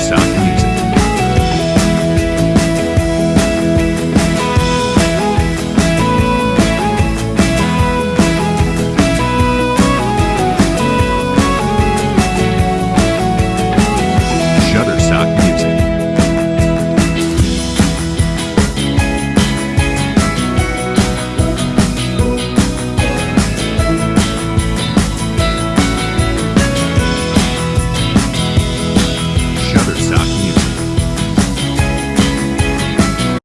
Socrates.